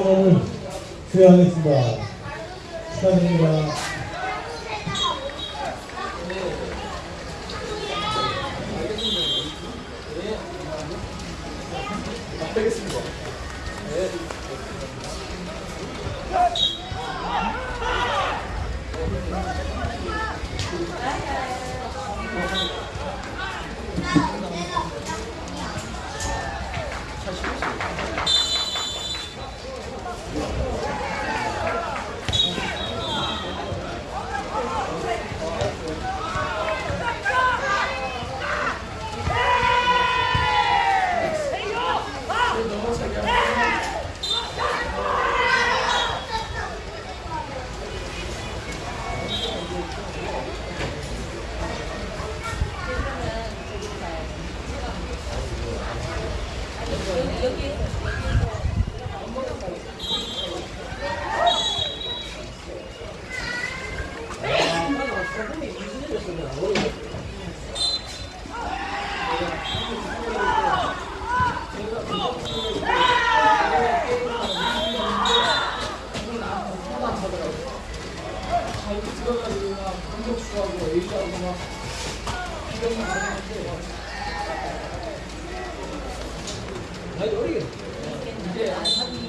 원을 수여하겠습니다. 축하드립니다. A하고나 한석수하고 A하고 막 이런 거 많았는데 나 여기 이제 안 사는 거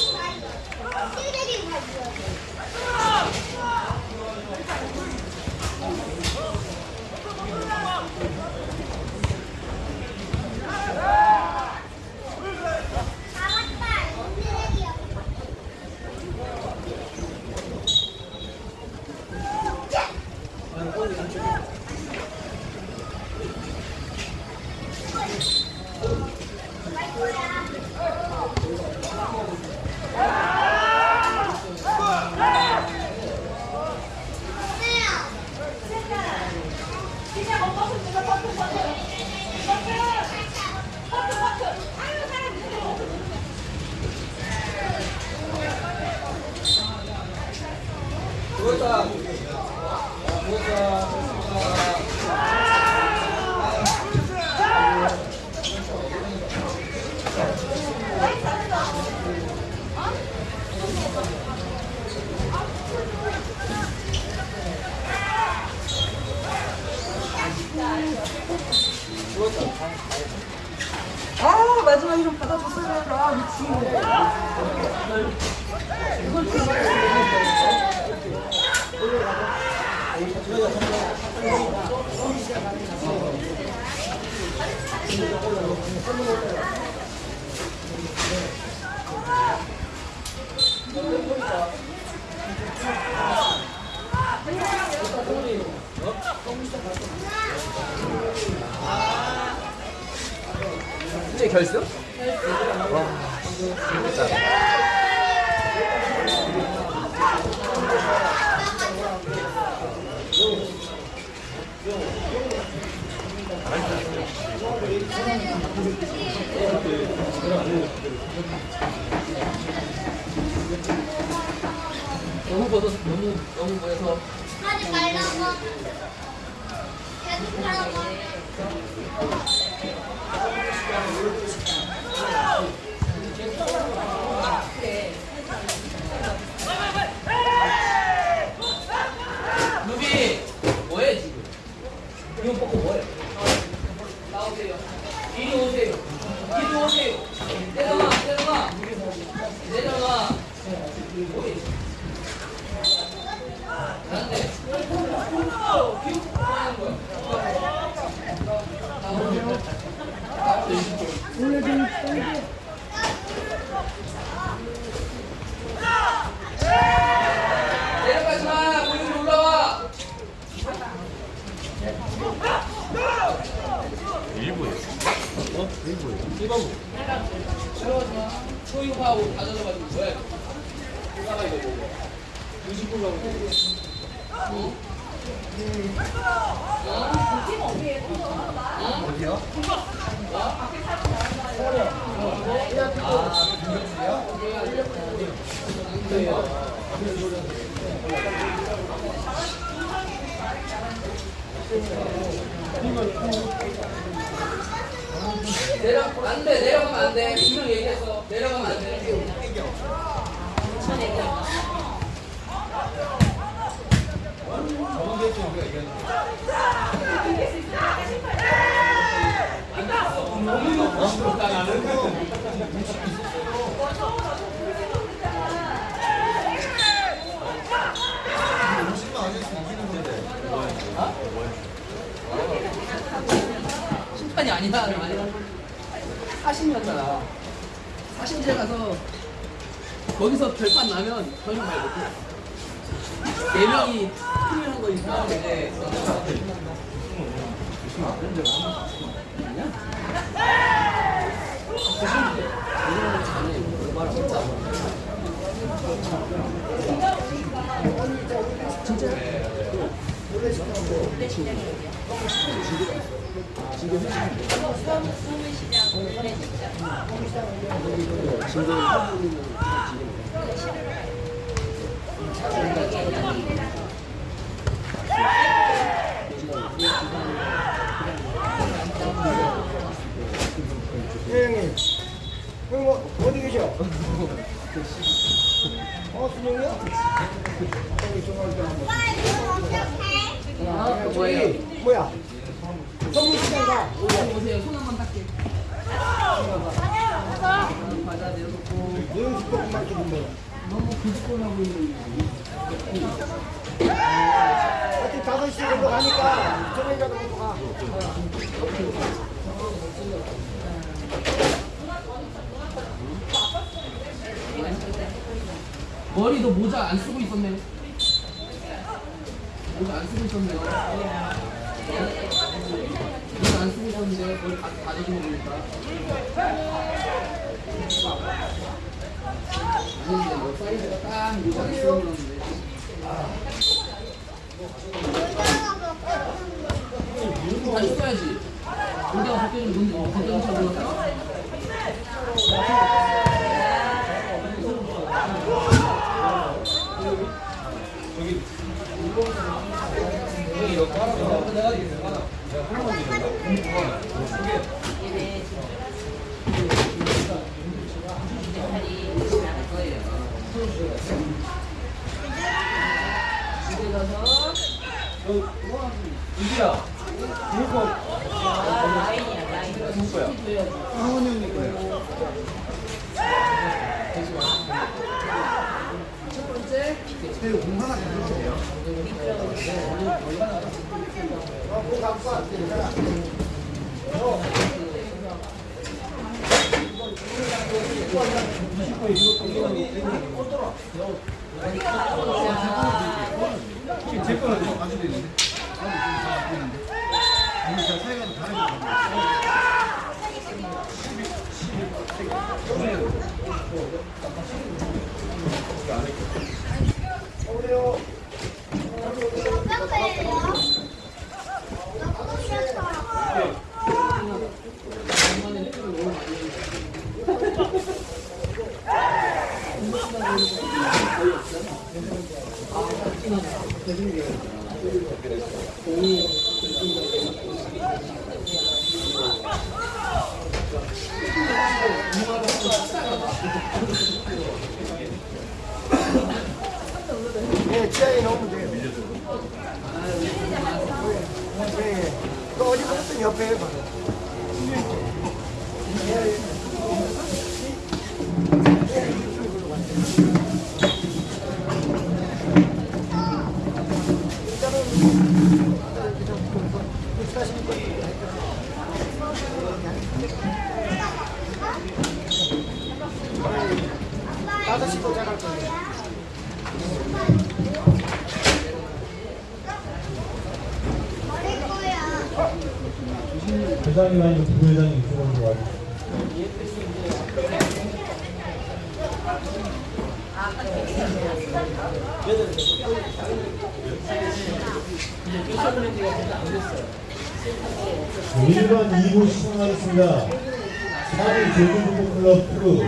이제 결승? 너무 보여서 너무 너무 보여서 하지 말라고. 계속 하라고. 내려 안돼 내려가면 안돼. 분명 얘기했어 아니야 아니야 사심이었잖아 사심제 가서 거기서 결판 나면 더 이상 말 못해 네 명이 팀이란 거니까 근 데 예, 형님. 형님, 뭐, 어디 계셔? 어, 순영이야? 여기 전화할 때 한번. 아, 뭐예요? 저기, 뭐야? 선물시장 가. 오세요 손 한번 닦게 과자 내려놓고 내용 식도만 이렇게 된 거야. 너무 부지런하고 있는 하여튼 5시 정도 가니까 전화기라도 먼저 가. 머리도 모자 안 쓰고 있었네. 모자 안 쓰고 있었네요. 모자 안 쓰고 있었는데 머리 다 다져진 거 보니까. 아닌데 뭐 사이즈가 딱 모자 안 쓰고 있었는데. 다시 써야지. 모자가 벗겨지면 뭔데 벗겨진 잘 몰랐어? 내가. 하나. 내가 하나만 이겼어. 은지야. 누구 거? 거는 좀 가지고 있는데. 오늘 예. 예, 예. 그 거야. 회장이 아니고 부회장이 이승원으로 와주십니다. 일반 2부 시청하겠습니다. 3위 제주부부클럽 프로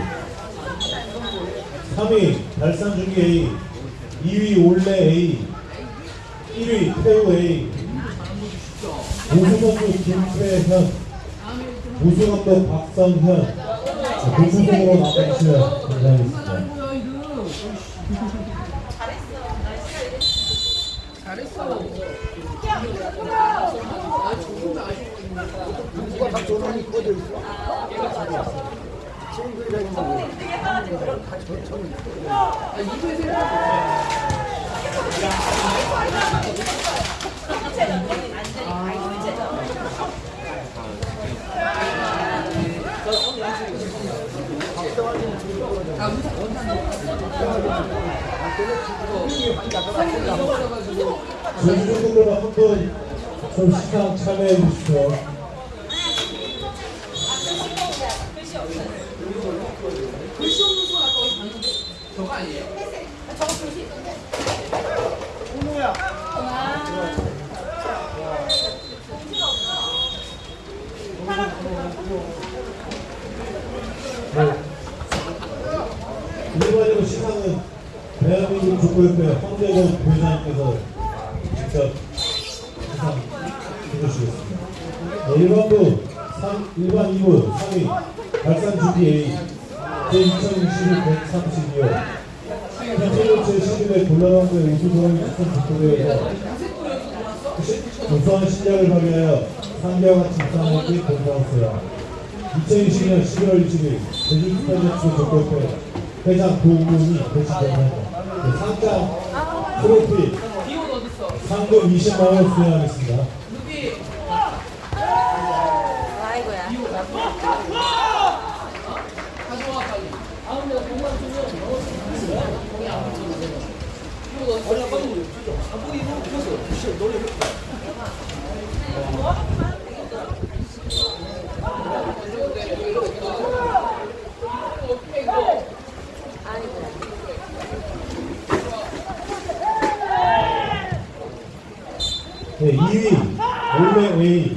3위 달산중기 A 2위 올레 A 1위 태우 A 우수선수 김태현 우수감독 박성현 공수적으로 나가주시면 감사하겠습니다. 이거 잘했어 누가 다 전원이 꺼져 있어? 그 얘기는 다 전- 전원이 꺼져 있어. 아 이거에 생각 한번 좀 시상 참여해 주십시오. 글씨 없는 거 아까 어디 봤는데 저거 아니에요? 일반적으로 시상은 대한민 국 족구협회 황재건 부회장님께서 직접 시상 해주시겠습니다. 네, 일반부 3, 일반 2부 3위 발산 주기 A 제2021 132호 현재로 제11회 곤란한도의 우수도원 축선 족구대회에서 우수한 실력을 발휘하여 상대와 집상했기 본사하였어요. 2020년 11월 20일 제주스포츠 족구협회 회장 도우문이 배치됩니다. 네, 상장 트로피 비옷 어딨어? 상금 20만 원 수여하겠습니다. 루비 아이고야. 가져와 빨리 아 근데 공간 주면 거기 안 붙잖아 비옷 어딨어? 어떻게 이거 네, 2위 올메 A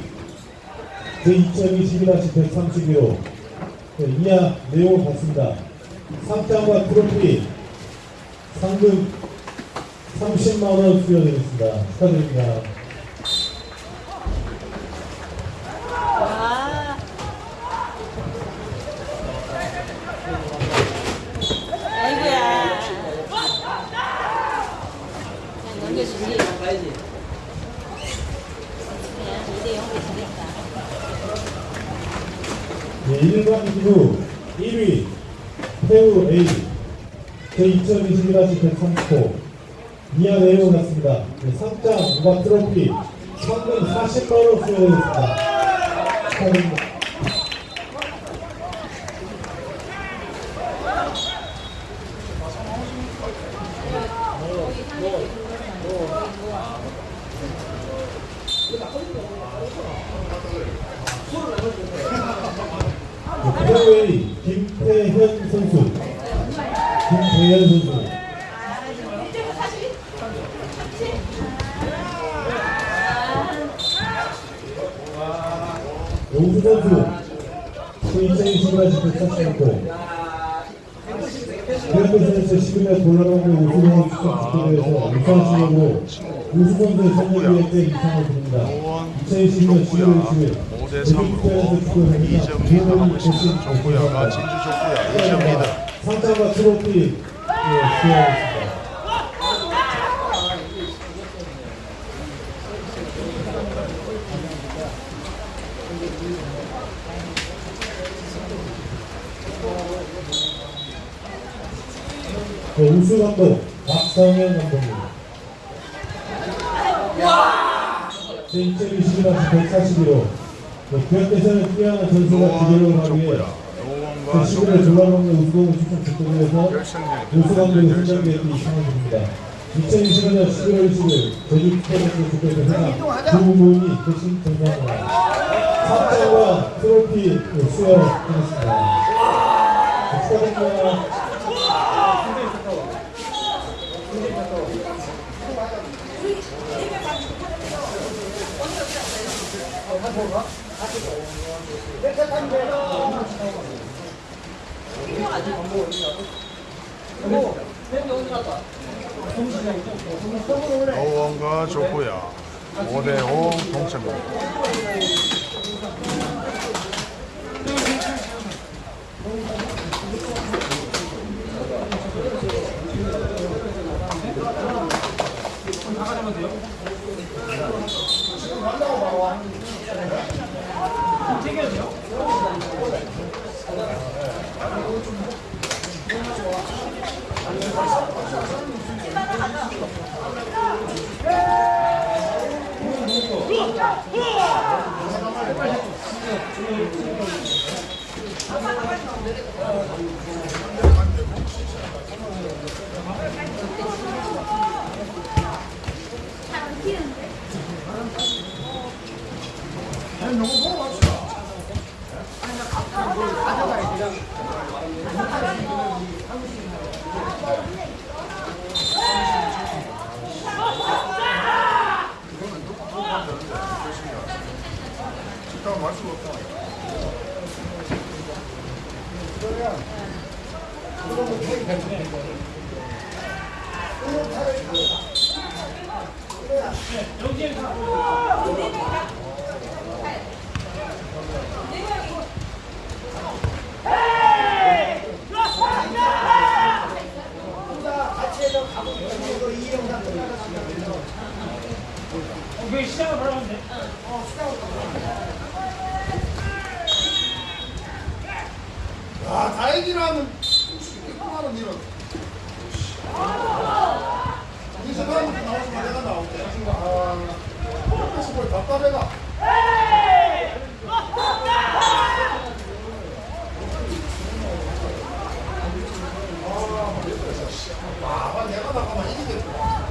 제2021-132호 네, 이하 내용 같습니다. 상장과 트로피 상금 30만 원 수여드리겠습니다. 축하드립니다. 네, 일반 기부 1위 태우 A 제2021-130호 이하 내용 같습니다. 네, 상장과 트로피 상금 40만 원 수여드리겠습니다. 축하드립니다. 프로웨이 김태현 선수 김태현 선수 용수 선수 제2021 146호 대한민국에서 11회 골라가는 우수공을 추천 축구대회에서 우수하시려고 우수선수의 선정기획 때 이상을 드립니다. 2020년 11월 20일 5대 3으로 2점 리드하고 있습니다. 족구야가 진주 족구야 2점 리드. 상장과 트로피 예, 수여하겠습니다. 네, 우수 감독 박성현 감독님. 제2021년 141호 기업대회는 뛰어난 전술과 노원 기대를 하기 위해 족구야. 노원과 제11회 졸라먹는 우수공을 추천 축구대회에서 결승전 우수 감독의 선정기획 이상을 드립니다. 2025년 11월 20일 제주 스포츠 축구대회 회장 조문이 대신 전사합니다. 상장과 트로피 수여하겠습니다. 축하드립니다. 노원과 족구야 5대5 동점입니다. 한다고 바로 와. 챙겨줘. 여기에 아, 다행이라는 600만원 이런. 이사람부터 나오지만 내가 나올게. 아, 옆에서 뭘 답답해가. 아, 내가 나가면 이기겠구나.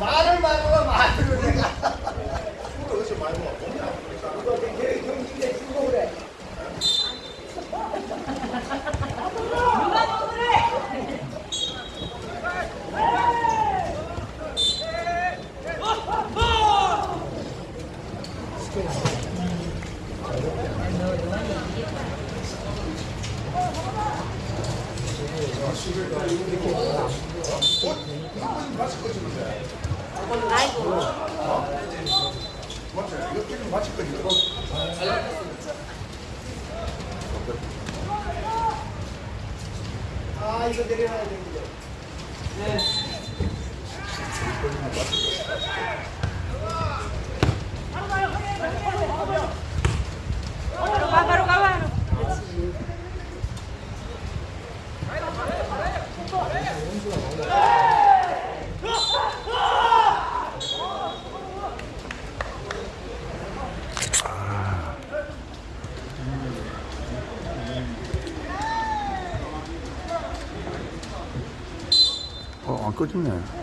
말을 말고 말을 내가. 그걸 어디서 많이 먹어? 몸이 아프니까. 경기에 쓰고 그래. 같이 꺼지면 돼. 아이고. 맞지? 이거 끼리 같이 꺼지면 아, 이거 내려놔야 되는데. 바로 어, 안 꺼지네.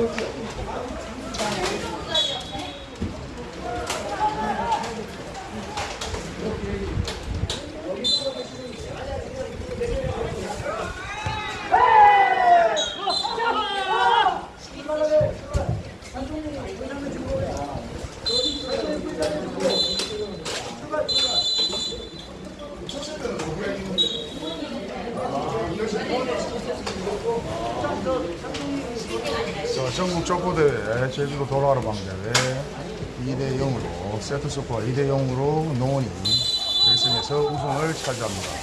どうも。 0으로 세트 스코어 2대 0으로 노원이 결승에서 우승을 차지합니다.